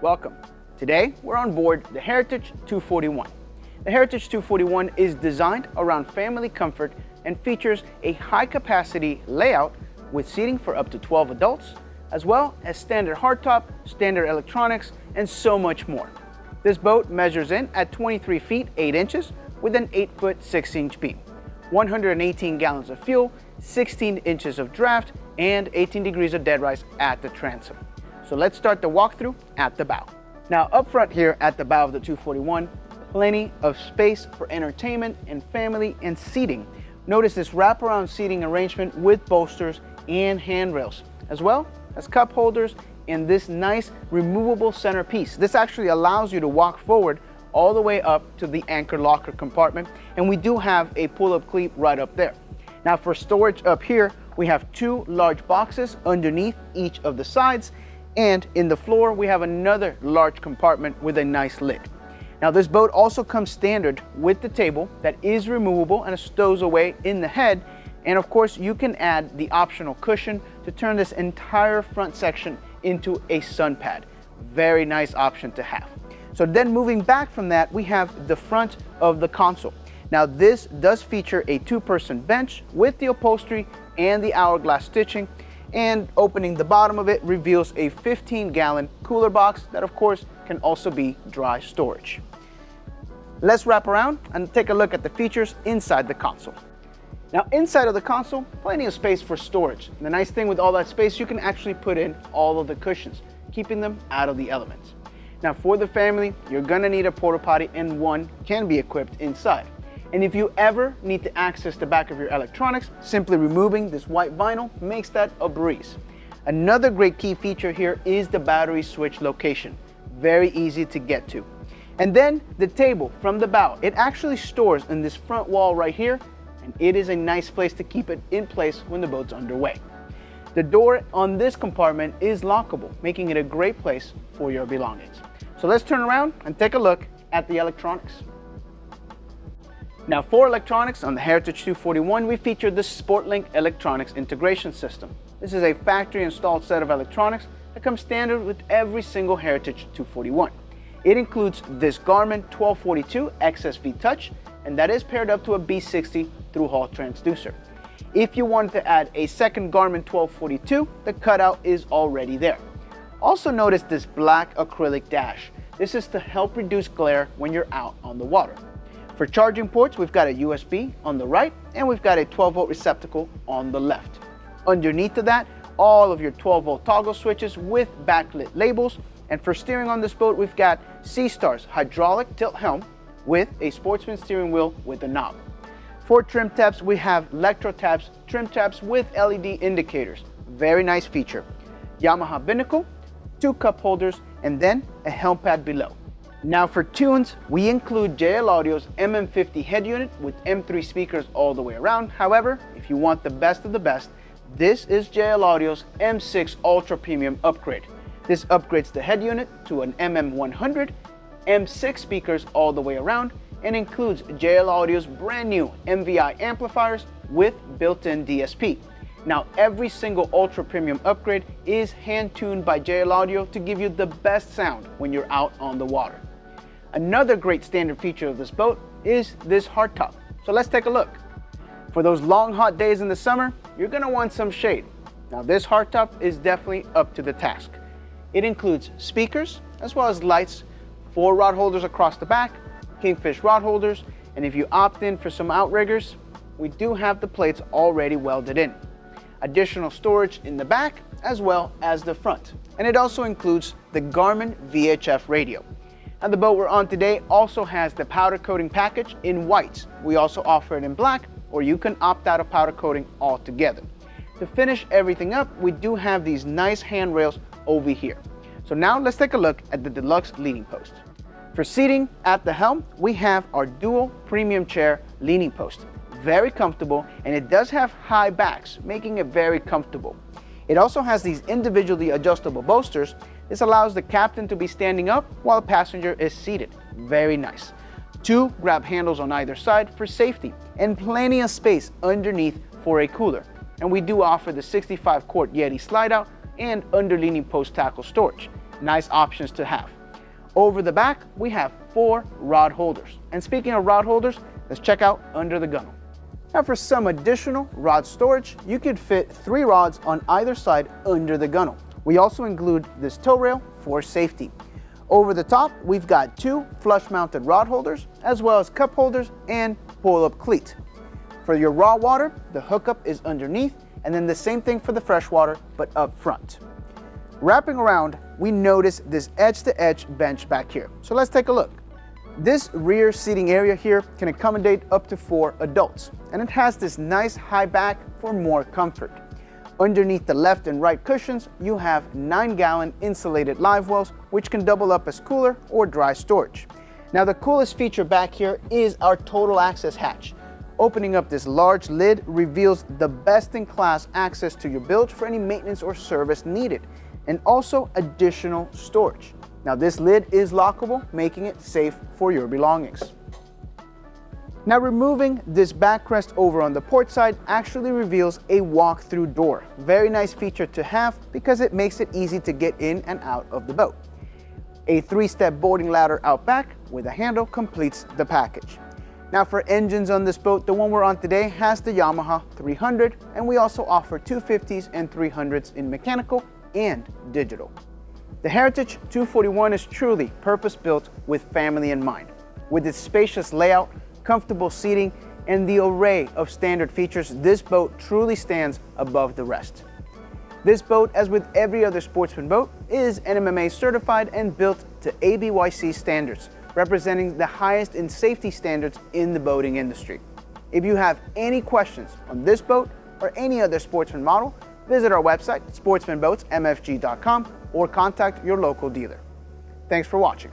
Welcome. Today, we're on board the Heritage 241. The Heritage 241 is designed around family comfort and features a high-capacity layout with seating for up to 12 adults, as well as standard hardtop, standard electronics, and so much more. This boat measures in at 23 feet 8 inches with an 8 foot 6 inch beam, 118 gallons of fuel, 16 inches of draft, and 18 degrees of dead rise at the transom. So let's start the walkthrough at the bow. Now up front here at the bow of the 241, plenty of space for entertainment and family and seating. Notice this wraparound seating arrangement with bolsters and handrails, as well as cup holders and this nice removable centerpiece. This actually allows you to walk forward all the way up to the anchor locker compartment and we do have a pull-up cleat right up there. Now for storage up here, we have two large boxes underneath each of the sides and in the floor we have another large compartment with a nice lid. Now this boat also comes standard with the table that is removable and stows away in the head and of course you can add the optional cushion to turn this entire front section into a sun pad. Very nice option to have. So then moving back from that, we have the front of the console. Now this does feature a two-person bench with the upholstery and the hourglass stitching and opening the bottom of it reveals a 15 gallon cooler box that of course can also be dry storage. Let's wrap around and take a look at the features inside the console. Now inside of the console, plenty of space for storage. And the nice thing with all that space, you can actually put in all of the cushions, keeping them out of the elements. Now for the family, you're gonna need a porta potty and one can be equipped inside. And if you ever need to access the back of your electronics, simply removing this white vinyl makes that a breeze. Another great key feature here is the battery switch location. Very easy to get to. And then the table from the bow, it actually stores in this front wall right here and it is a nice place to keep it in place when the boat's underway. The door on this compartment is lockable, making it a great place for your belongings. So let's turn around and take a look at the electronics. Now for electronics on the Heritage 241, we featured the SportLink Electronics Integration System. This is a factory installed set of electronics that comes standard with every single Heritage 241. It includes this Garmin 1242 XSV Touch, and that is paired up to a B60 through hull transducer. If you wanted to add a second Garmin 1242, the cutout is already there. Also notice this black acrylic dash. This is to help reduce glare when you're out on the water. For charging ports, we've got a USB on the right and we've got a 12 volt receptacle on the left. Underneath of that, all of your 12 volt toggle switches with backlit labels. And for steering on this boat, we've got Seastar's hydraulic tilt helm with a sportsman steering wheel with a knob. For trim tabs, we have Electro tabs, trim tabs with LED indicators. Very nice feature. Yamaha binnacle, two cup holders, and then a helm pad below. Now for tunes, we include JL Audio's MM50 head unit with M3 speakers all the way around. However, if you want the best of the best, this is JL Audio's M6 Ultra Premium upgrade. This upgrades the head unit to an MM100, M6 speakers all the way around, and includes JL Audio's brand new MVI amplifiers with built-in DSP. Now every single ultra premium upgrade is hand tuned by JL Audio to give you the best sound when you're out on the water. Another great standard feature of this boat is this hardtop. So let's take a look. For those long hot days in the summer, you're gonna want some shade. Now this hardtop is definitely up to the task. It includes speakers as well as lights, four rod holders across the back, Kingfish rod holders, and if you opt in for some outriggers, we do have the plates already welded in. Additional storage in the back as well as the front. And it also includes the Garmin VHF radio. And the boat we're on today also has the powder coating package in white. We also offer it in black, or you can opt out of powder coating altogether. To finish everything up, we do have these nice handrails over here. So now let's take a look at the deluxe leaning post. For seating at the helm, we have our dual premium chair leaning post. Very comfortable and it does have high backs, making it very comfortable. It also has these individually adjustable bolsters. This allows the captain to be standing up while the passenger is seated. Very nice. Two grab handles on either side for safety and plenty of space underneath for a cooler. And we do offer the 65 quart Yeti slide out and under leaning post tackle storage. nice options to have. Over the back, we have four rod holders. And speaking of rod holders, let's check out under the gunnel. Now for some additional rod storage, you could fit three rods on either side under the gunnel. We also include this tow rail for safety. Over the top, we've got two flush mounted rod holders, as well as cup holders and pull up cleat. For your raw water, the hookup is underneath, and then the same thing for the fresh water, but up front. Wrapping around, we notice this edge-to-edge -edge bench back here. So let's take a look. This rear seating area here can accommodate up to four adults, and it has this nice high back for more comfort. Underneath the left and right cushions, you have 9-gallon insulated live wells, which can double up as cooler or dry storage. Now the coolest feature back here is our total access hatch. Opening up this large lid reveals the best-in-class access to your bilge for any maintenance or service needed and also additional storage. Now this lid is lockable, making it safe for your belongings. Now removing this backrest over on the port side actually reveals a walk-through door. Very nice feature to have because it makes it easy to get in and out of the boat. A three-step boarding ladder out back with a handle completes the package. Now for engines on this boat, the one we're on today has the Yamaha 300 and we also offer 250s and 300s in mechanical and digital. The Heritage 241 is truly purpose-built with family in mind. With its spacious layout, comfortable seating, and the array of standard features, this boat truly stands above the rest. This boat, as with every other sportsman boat, is NMMA certified and built to ABYC standards, representing the highest in safety standards in the boating industry. If you have any questions on this boat or any other sportsman model, Visit our website, sportsmanboatsmfg.com, or contact your local dealer. Thanks for watching.